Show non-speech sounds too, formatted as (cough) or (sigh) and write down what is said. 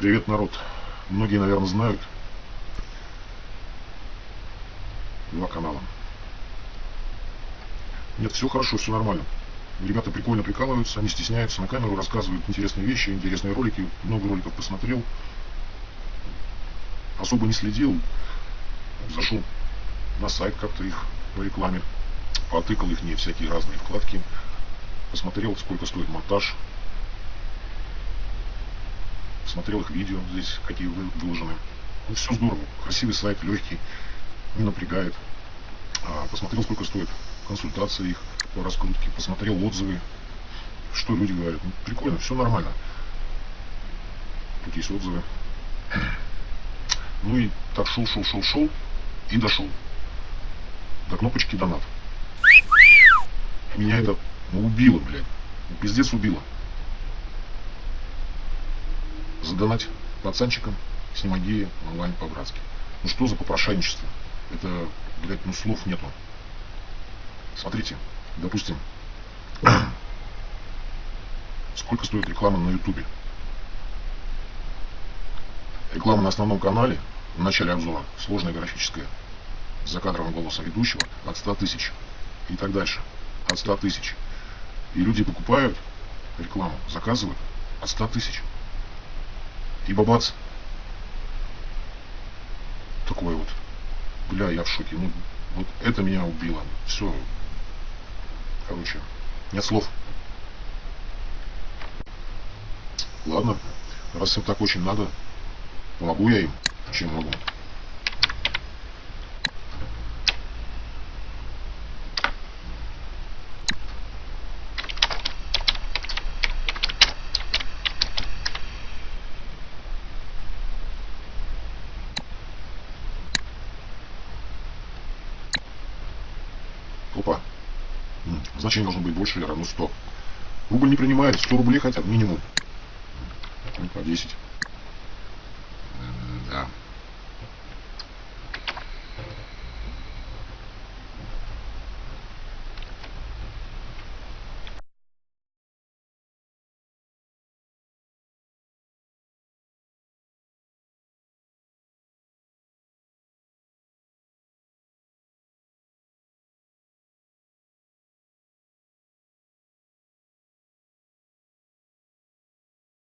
Привет, народ. Многие, наверное, знают два канала. Нет, все хорошо, все нормально. Ребята прикольно прикалываются, они стесняются, на камеру рассказывают интересные вещи, интересные ролики. Много роликов посмотрел. Особо не следил. Зашел на сайт как-то их по рекламе. Потыкал их не всякие разные вкладки. Посмотрел, сколько стоит монтаж смотрел их видео здесь, какие выложены. Ну, все здорово. Красивый сайт, легкий, не напрягает. А, посмотрел, сколько стоит консультации их по раскрутке. Посмотрел отзывы, что люди говорят. Ну, прикольно, все нормально. Тут есть отзывы. Ну и так шел, шел, шел, шел и дошел до кнопочки донат. Меня это убило, блядь. Пиздец убило задонать пацанчикам, геи онлайн по-братски. Ну что за попрошайничество? Это, блядь, ну слов нету. Смотрите, допустим, (clears throat) сколько стоит реклама на ютубе. Реклама на основном канале, в начале обзора, сложная графическая, с закадровым голосом ведущего, от 100 тысяч и так дальше. От 100 тысяч. И люди покупают рекламу, заказывают от 100 тысяч. И бабац. Такой вот. Бля, я в шоке. Ну, вот это меня убило. Все. Короче, нет слов. Ладно, раз им так очень надо, помогу я им, чем могу. Опа. Значение должно быть больше или равно 100. Рубль не принимает, 100 рублей хотят минимум. Ну, по 10.